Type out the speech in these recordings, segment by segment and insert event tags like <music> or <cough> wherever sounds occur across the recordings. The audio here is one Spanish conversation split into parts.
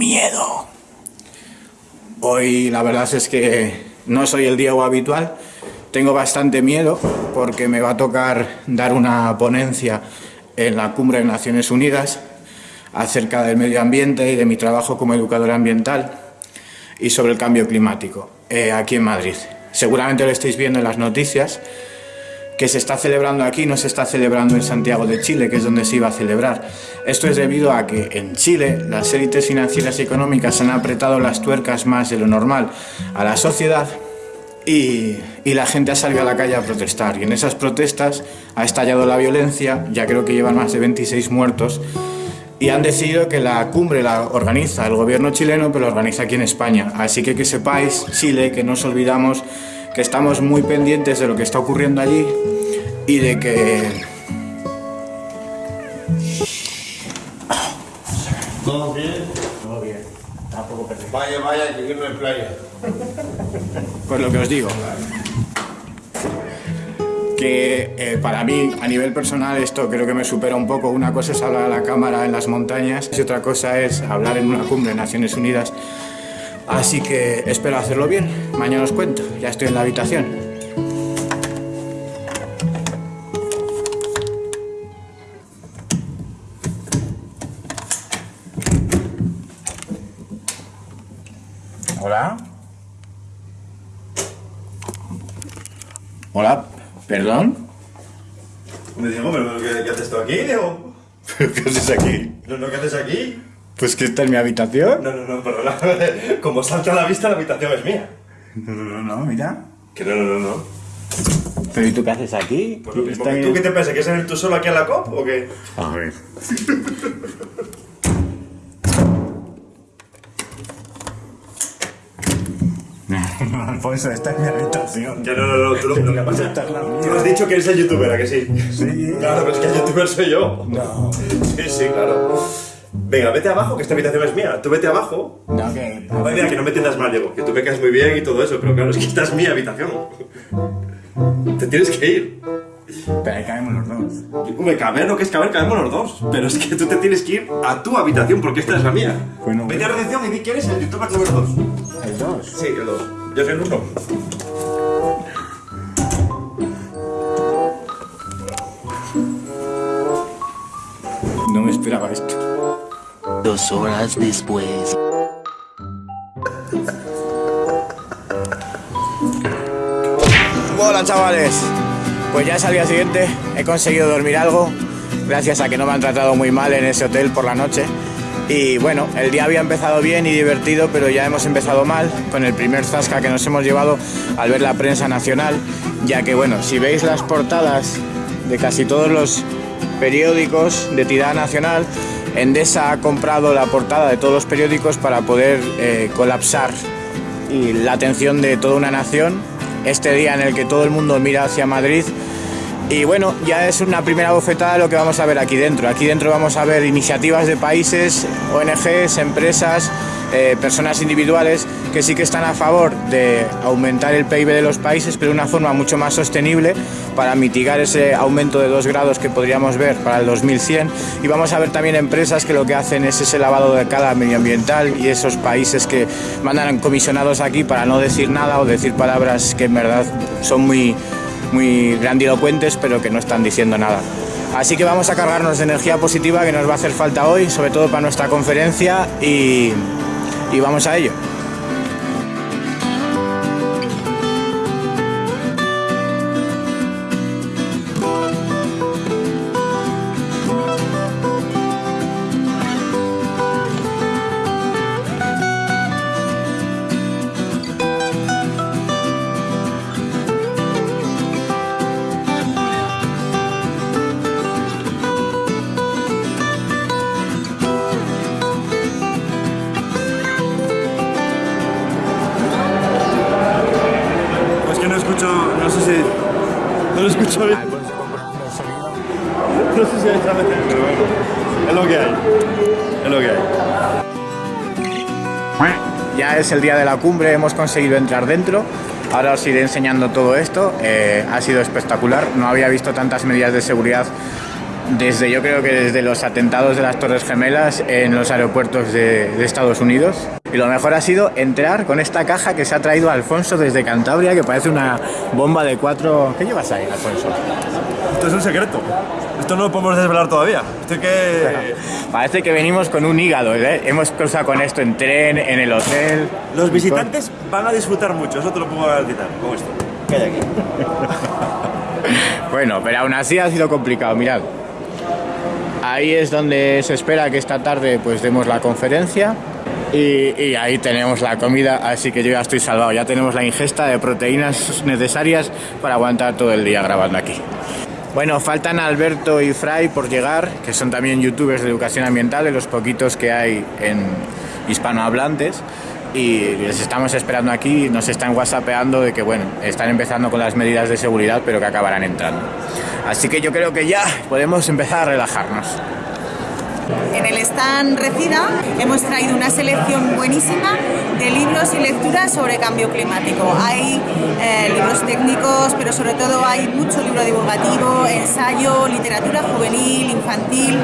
miedo. Hoy la verdad es que no soy el Diego habitual. Tengo bastante miedo porque me va a tocar dar una ponencia en la Cumbre de Naciones Unidas acerca del medio ambiente y de mi trabajo como educador ambiental y sobre el cambio climático eh, aquí en Madrid. Seguramente lo estáis viendo en las noticias que se está celebrando aquí no se está celebrando en Santiago de Chile, que es donde se iba a celebrar. Esto es debido a que en Chile las élites financieras y económicas han apretado las tuercas más de lo normal a la sociedad y, y, la gente ha salido a la calle a protestar. Y en esas protestas ha estallado la violencia, ya creo que llevan más de 26 muertos, y han decidido que la cumbre la organiza el gobierno chileno, pero la organiza aquí en España. Así que que sepáis, Chile, que no os olvidamos que estamos muy pendientes de lo que está ocurriendo allí y de que... ¿Todo bien? Todo bien, tampoco perdido. Vaya, vaya, que irme en playa. Pues lo que os digo, que eh, para mí, a nivel personal, esto creo que me supera un poco. Una cosa es hablar a la cámara en las montañas y otra cosa es hablar en una cumbre de Naciones Unidas. Así que espero hacerlo bien. Mañana os cuento. Ya estoy en la habitación. Hola. Hola, perdón. Me digo, pero ¿qué, qué haces tú aquí, Diego? ¿Qué haces aquí? No, no, ¿qué haces aquí? Pues que esta es mi habitación. No, no, no, perdona. <laughs> Como salta a la vista, la habitación es mía. No, no, no, no, mira. Que no, no, no, no. ¿Pero y tú qué haces aquí? Pues lo mismo que ¿Tú qué te piensas? ¿Quieres venir tú solo aquí a la COP o qué? A ver. Alfonso, <laughs> esta es mi habitación. Que no, no, no, tú lo, lo que pasa es. Tú has dicho que eres el youtuber, ¿a que sí? Sí. Claro, pero es que el youtuber soy yo. No. Sí, sí, claro. Venga, vete abajo, que esta habitación es mía. Tú vete abajo. No, que... Mira, que no me entiendas mal, Diego. Que tú me caes muy bien y todo eso, pero claro, es que esta es mi habitación. Te tienes que ir. Pero ahí caemos los dos. Hombre, caber lo que es caber, cabemos los dos. Pero es que tú te tienes que ir a tu habitación porque esta es la mía. Bueno, Vete a recepción y di quién es el youtuber número 2. El dos. Sí, el 2. Yo soy el 1. No me esperaba esto. Dos horas después. Hola chavales, pues ya es al día siguiente, he conseguido dormir algo, gracias a que no me han tratado muy mal en ese hotel por la noche. Y bueno, el día había empezado bien y divertido, pero ya hemos empezado mal con el primer zasca que nos hemos llevado al ver la prensa nacional, ya que bueno, si veis las portadas de casi todos los periódicos de tirada nacional, Endesa ha comprado la portada de todos los periódicos para poder eh, colapsar y la atención de toda una nación este día en el que todo el mundo mira hacia Madrid. Y bueno, ya es una primera bofetada lo que vamos a ver aquí dentro. Aquí dentro vamos a ver iniciativas de países, ONGs, empresas, eh, personas individuales que sí que están a favor de aumentar el PIB de los países, pero de una forma mucho más sostenible para mitigar ese aumento de 2 grados que podríamos ver para el 2100. Y vamos a ver también empresas que lo que hacen es ese lavado de cara medioambiental y esos países que mandan comisionados aquí para no decir nada o decir palabras que en verdad son muy, muy grandilocuentes, pero que no están diciendo nada. Así que vamos a cargarnos de energía positiva que nos va a hacer falta hoy, sobre todo para nuestra conferencia y, y vamos a ello. Bien. No sé si hay vez, pero bueno. Es lo que hay. Es lo que hay. Ya es el día de la cumbre, hemos conseguido entrar dentro. Ahora os iré enseñando todo esto. Eh, ha sido espectacular. No había visto tantas medidas de seguridad desde yo creo que desde los atentados de las Torres Gemelas en los aeropuertos de, de Estados Unidos. Y lo mejor ha sido entrar con esta caja que se ha traído Alfonso desde Cantabria, que parece una bomba de cuatro... ¿Qué llevas ahí, Alfonso? Esto es un secreto. Esto no lo podemos desvelar todavía. Estoy que... <laughs> Parece que venimos con un hígado, ¿eh? Hemos cruzado con esto en tren, en el hotel. Los visitantes van a disfrutar mucho, eso te lo puedo garantizar, con esto. ¿Qué hay aquí? Bueno, pero aún así ha sido complicado, mirad. Ahí es donde se espera que esta tarde pues demos la conferencia y, ahí tenemos la comida, así que yo ya estoy salvado, ya tenemos la ingesta de proteínas necesarias para aguantar todo el día grabando aquí. Bueno, faltan Alberto y Fray por llegar, que son también youtubers de educación ambiental, de los poquitos que hay en hispanohablantes. Y les estamos esperando aquí, nos están whatsappeando de que, bueno, están empezando con las medidas de seguridad, pero que acabarán entrando. Así que yo creo que ya podemos empezar a relajarnos. En el stand Recida hemos traído una selección buenísima de libros y lecturas sobre cambio climático. Hay eh, libros técnicos, pero sobre todo hay mucho libro divulgativo, ensayo, literatura juvenil, infantil,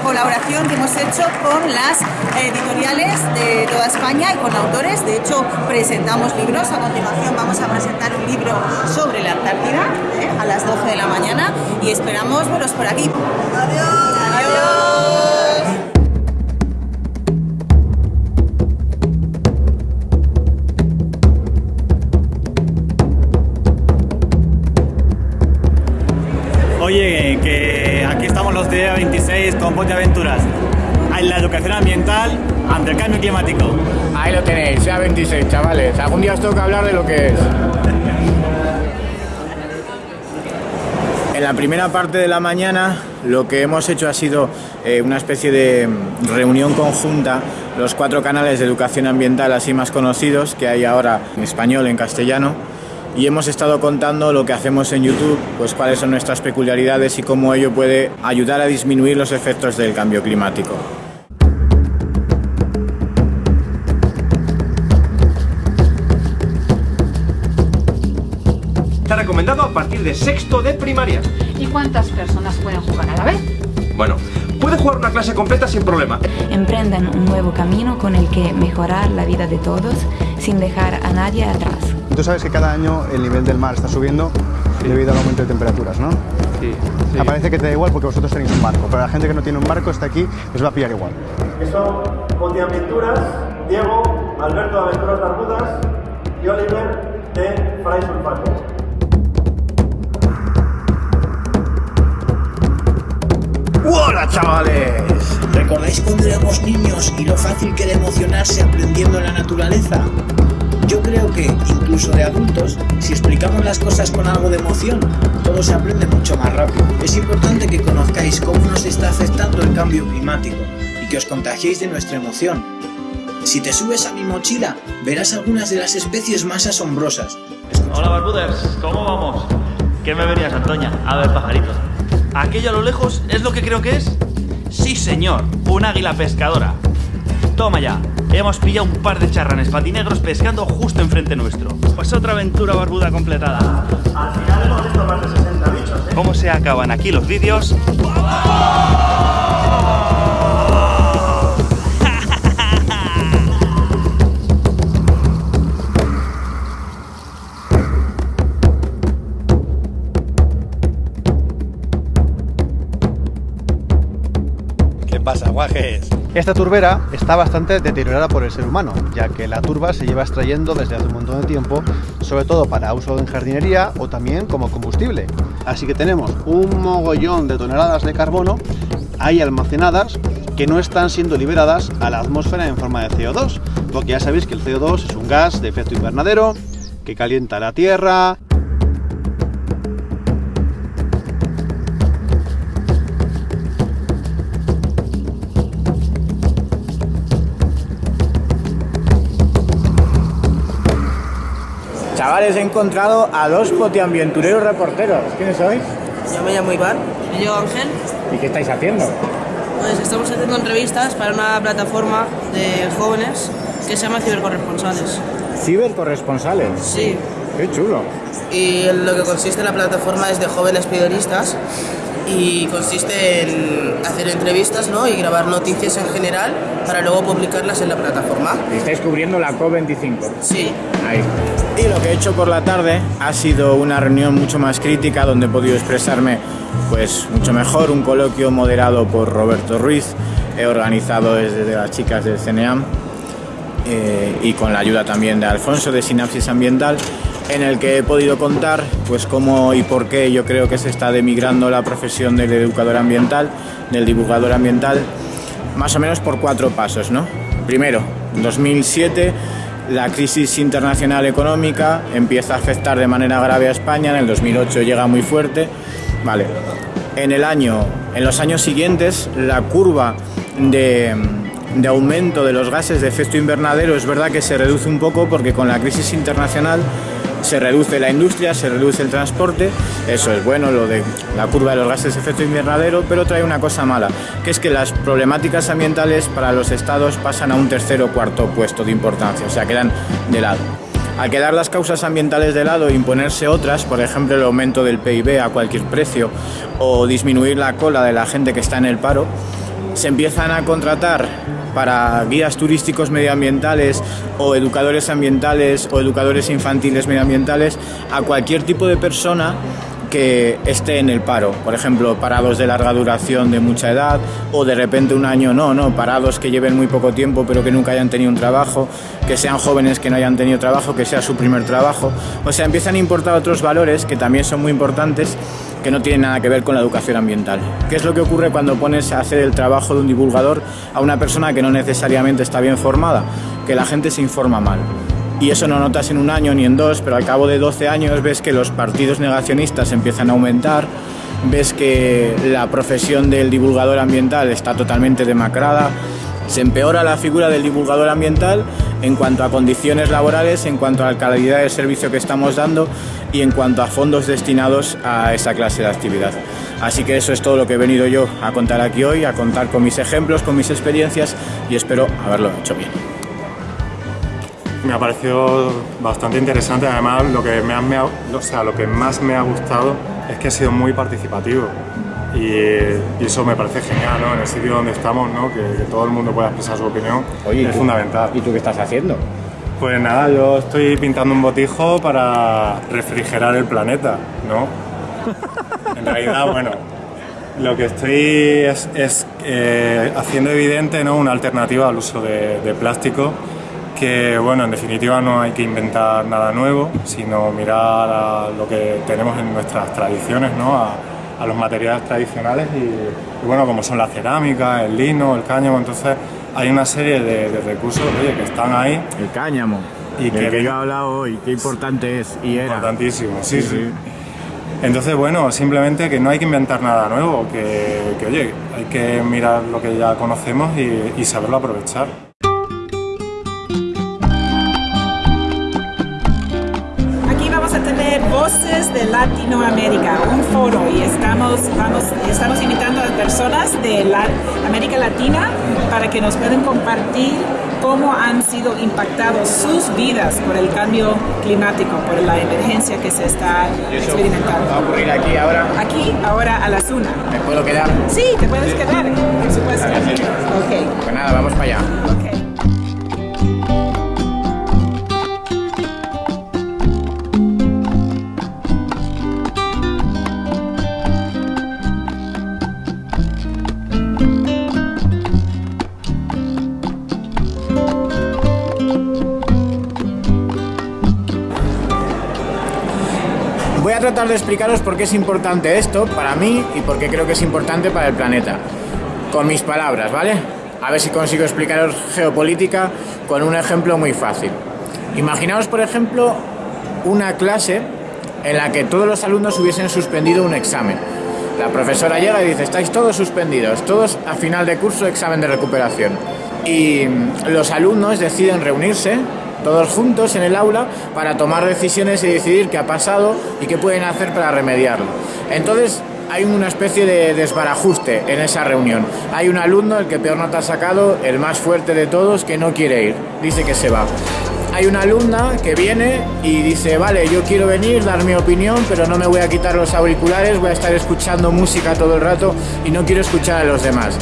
colaboración que hemos hecho con las editoriales de toda España y con autores. De hecho, presentamos libros. A continuación vamos a presentar un libro sobre la Antártida ¿eh? a las 12 de la mañana y esperamos veros por aquí. Adiós. Adiós. Oye, que aquí estamos los días 26 con Ponte Aventuras. En la educación ambiental ante el cambio climático. Ahí lo tenéis, sea 26, chavales. Algún día os toca hablar de lo que es. En la primera parte de la mañana lo que hemos hecho ha sido eh, una especie de reunión conjunta, los cuatro canales de educación ambiental así más conocidos que hay ahora en español, en castellano, y hemos estado contando lo que hacemos en YouTube, pues cuáles son nuestras peculiaridades y cómo ello puede ayudar a disminuir los efectos del cambio climático. Está recomendado a partir de sexto de primaria. ¿Y cuántas personas pueden jugar a la vez? Bueno, puede jugar una clase completa sin problema. Emprenden un nuevo camino con el que mejorar la vida de todos sin dejar a nadie atrás. Tú sabes que cada año el nivel del mar está subiendo debido al aumento de temperaturas, ¿no? Sí, sí. Me parece que te da igual porque vosotros tenéis un barco, pero la gente que no tiene un barco está aquí, les va a pillar igual. Son Aventuras, Diego, Alberto de Aventuras Barbudas y Oliver de Fray Sulfato. ¡Hola, chavales! ¿Recordáis cuando éramos niños y lo fácil que era emocionarse aprendiendo la naturaleza? Yo creo que, incluso de adultos, si explicamos las cosas con algo de emoción, todo se aprende mucho más rápido. Es importante que conozcáis cómo nos está afectando el cambio climático y que os contagiéis de nuestra emoción. Si te subes a mi mochila, verás algunas de las especies más asombrosas. Hola Barbuders, ¿cómo vamos? ¿Qué me venías, Antoña? A ver, pajarito. ¿Aquello a lo lejos es lo que creo que es? Sí, señor, un águila pescadora. Toma ya, hemos pillado un par de charranes patinegros pescando justo enfrente nuestro. Pues otra aventura barbuda completada. Al final hemos visto más de 60 bichos, ¿eh? ¿Cómo se acaban aquí los vídeos? <laughs> ¿Qué pasa, guajes? Esta turbera está bastante deteriorada por el ser humano, ya que la turba se lleva extrayendo desde hace un montón de tiempo, sobre todo para uso en jardinería o también como combustible. Así que tenemos un mogollón de toneladas de carbono ahí almacenadas que no están siendo liberadas a la atmósfera en forma de CO2, porque ya sabéis que el CO2 es un gas de efecto invernadero que calienta la Tierra, Chavales, he encontrado a dos potiambientureros reporteros. ¿Quiénes sois? Yo me llamo Iván. Y yo Ángel. ¿Y qué estáis haciendo? Pues estamos haciendo entrevistas para una plataforma de jóvenes que se llama Cibercorresponsales. ¿Cibercorresponsales? Sí. Qué chulo. Y lo que consiste en la plataforma es de jóvenes periodistas y consiste en hacer entrevistas ¿no? y grabar noticias en general para luego publicarlas en la plataforma. Estáis cubriendo la COP25. Sí. Ahí. Y lo que he hecho por la tarde ha sido una reunión mucho más crítica donde he podido expresarme pues mucho mejor, un coloquio moderado por Roberto Ruiz, he organizado desde las chicas del CNEAM eh, y con la ayuda también de Alfonso de Sinapsis Ambiental en el que he podido contar pues cómo y por qué yo creo que se está demigrando la profesión del educador ambiental, del divulgador ambiental, más o menos por cuatro pasos, ¿no? Primero, en 2007 la crisis internacional económica empieza a afectar de manera grave a España, en el 2008 llega muy fuerte, vale. En el año, en los años siguientes, la curva de, de aumento de los gases de efecto invernadero es verdad que se reduce un poco porque con la crisis internacional se reduce la industria, se reduce el transporte, eso es bueno, lo de la curva de los gases de efecto invernadero, pero trae una cosa mala, que es que las problemáticas ambientales para los estados pasan a un tercer o cuarto puesto de importancia, o sea, quedan de lado. Al quedar las causas ambientales de lado e imponerse otras, por ejemplo el aumento del PIB a cualquier precio o disminuir la cola de la gente que está en el paro, se empiezan a contratar para guías turísticos medioambientales o educadores ambientales o educadores infantiles medioambientales a cualquier tipo de persona que esté en el paro, por ejemplo, parados de larga duración de mucha edad o de repente un año no, no, parados que lleven muy poco tiempo pero que nunca hayan tenido un trabajo, que sean jóvenes que no hayan tenido trabajo, que sea su primer trabajo, o sea, empiezan a importar otros valores que también son muy importantes que no tienen nada que ver con la educación ambiental. ¿Qué es lo que ocurre cuando pones a hacer el trabajo de un divulgador a una persona que no necesariamente está bien formada? Que la gente se informa mal y eso no notas en un año ni en dos, pero al cabo de 12 años ves que los partidos negacionistas empiezan a aumentar, ves que la profesión del divulgador ambiental está totalmente demacrada, se empeora la figura del divulgador ambiental en cuanto a condiciones laborales, en cuanto a la calidad del servicio que estamos dando y en cuanto a fondos destinados a esa clase de actividad. Así que eso es todo lo que he venido yo a contar aquí hoy, a contar con mis ejemplos, con mis experiencias y espero haberlo hecho bien. Me ha parecido bastante interesante, además lo que, me me ha, o sea, lo que más me ha gustado es que ha sido muy participativo y, y eso me parece genial, ¿no? En el sitio donde estamos, ¿no? Que, que todo el mundo pueda expresar su opinión Oye, ¿y es tú? fundamental. ¿Y tú qué estás haciendo? Pues nada, yo estoy pintando un botijo para refrigerar el planeta, ¿no? En realidad, bueno, lo que estoy es, es, eh, haciendo evidente ¿no? una alternativa al uso de, de plástico que, bueno, en definitiva no hay que inventar nada nuevo, sino mirar a lo que tenemos en nuestras tradiciones, ¿no? A, a los materiales tradicionales y, y, bueno, como son la cerámica, el lino, el cáñamo, entonces hay una serie de, de recursos oye, que están ahí. El cáñamo. Y del que, que yo he hablado hoy, qué importante es y era. Importantísimo, sí, sí. Entonces, bueno, simplemente que no hay que inventar nada nuevo, que, que oye, hay que mirar lo que ya conocemos y, y saberlo aprovechar. Voces de Latinoamérica, un foro, y estamos, vamos, estamos invitando a personas de la, América Latina para que nos puedan compartir cómo han sido impactados sus vidas por el cambio climático, por la emergencia que se está experimentando. ¿Va a ocurrir aquí ahora? Aquí, ahora a las una. ¿Me puedo quedar? Sí, te puedes quedar, por supuesto. Ok. Pues nada, vamos para allá. Voy tratar de explicaros por qué es importante esto para mí y por qué creo que es importante para el planeta. Con mis palabras, ¿vale? A ver si consigo explicaros geopolítica con un ejemplo muy fácil. Imaginaos, por ejemplo, una clase en la que todos los alumnos hubiesen suspendido un examen. La profesora llega y dice, estáis todos suspendidos, todos a final de curso examen de recuperación. Y los alumnos deciden reunirse todos juntos en el aula para tomar decisiones y decidir qué ha pasado y qué pueden hacer para remediarlo. Entonces hay una especie de desbarajuste en esa reunión. Hay un alumno, el que peor nota ha sacado, el más fuerte de todos, que no quiere ir, dice que se va. hay una alumna que viene y dice, vale, yo quiero venir, dar mi opinión, pero no me voy a quitar los auriculares, voy a estar escuchando música todo el rato y no quiero escuchar a los demás.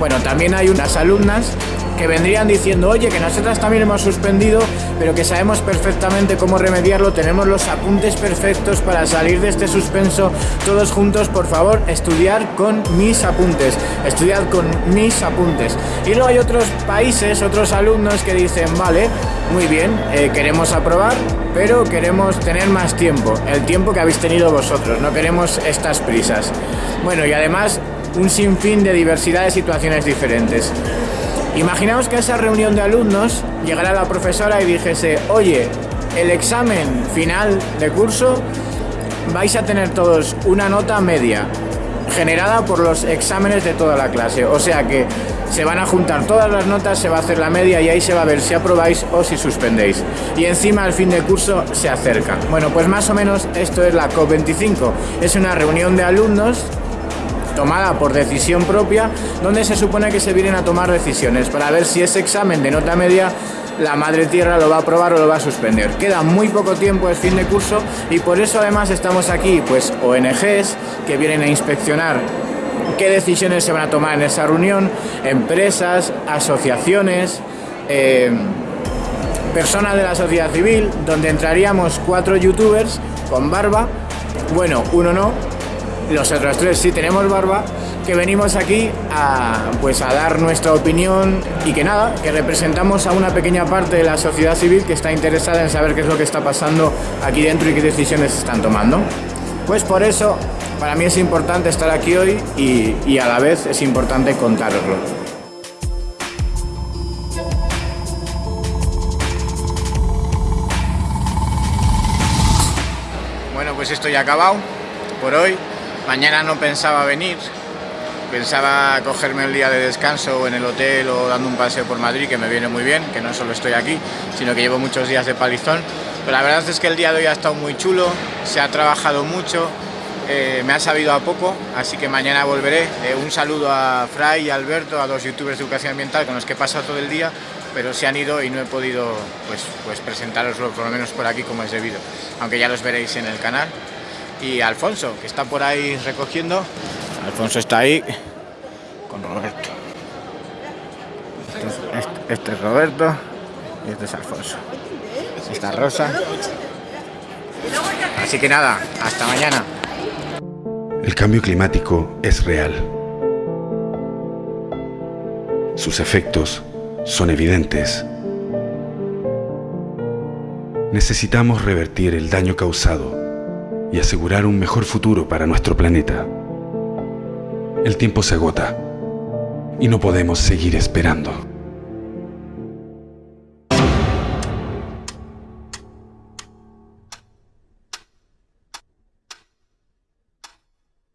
Bueno, también hay unas alumnas que vendrían diciendo, oye, que nosotras también hemos suspendido, pero que sabemos perfectamente cómo remediarlo, tenemos los apuntes perfectos para salir de este suspenso todos juntos, por favor, estudiar con mis apuntes, estudiad con mis apuntes. Y luego hay otros países, otros alumnos que dicen, vale, muy bien, eh, queremos aprobar, pero queremos tener más tiempo, el tiempo que habéis tenido vosotros, no queremos estas prisas. Bueno, y además un sinfín de diversidad de situaciones diferentes. Imaginaos que a esa reunión de alumnos llegara la profesora y dijese, oye, el examen final de curso vais a tener todos una nota media generada por los exámenes de toda la clase. O sea que se van a juntar todas las notas, se va a hacer la media y ahí se va a ver si aprobáis o si suspendéis. Y encima el fin de curso se acerca. Bueno, pues más o menos esto es la COP25. Es una reunión de alumnos tomada por decisión propia, donde se supone que se vienen a tomar decisiones para ver si ese examen de nota media la madre tierra lo va a aprobar o lo va a suspender. Queda muy poco tiempo, es fin de curso y por eso además estamos aquí, pues ONGs que vienen a inspeccionar qué decisiones se van a tomar en esa reunión, empresas, asociaciones, eh, personas de la sociedad civil, donde entraríamos cuatro youtubers con barba, bueno, uno no, los otros tres sí tenemos barba, que venimos aquí a, pues a dar nuestra opinión y que nada, que representamos a una pequeña parte de la sociedad civil que está interesada en saber qué es lo que está pasando aquí dentro y qué decisiones se están tomando. Pues por eso, para mí es importante estar aquí hoy y, a la vez es importante contároslo. Bueno, pues esto ya acabado por hoy. Mañana no pensaba venir, pensaba cogerme el día de descanso en el hotel o dando un paseo por Madrid, que me viene muy bien, que no solo estoy aquí, sino que llevo muchos días de palizón. Pero la verdad es que el día de hoy ha estado muy chulo, se ha trabajado mucho, eh, me ha sabido a poco, así que mañana volveré. Eh, un saludo a Fray y Alberto, a dos youtubers de educación ambiental con los que he pasado todo el día, pero se han ido y no he podido pues, pues presentaroslo por lo menos por aquí como es debido, aunque ya los veréis en el canal y Alfonso, que está por ahí recogiendo. Alfonso está ahí con Roberto. Este es, este, este es Roberto y este es Alfonso. Esta Rosa. Así que nada, hasta mañana. El cambio climático es real. Sus efectos son evidentes. Necesitamos revertir el daño causado y asegurar un mejor futuro para nuestro planeta. El tiempo se agota y no podemos seguir esperando.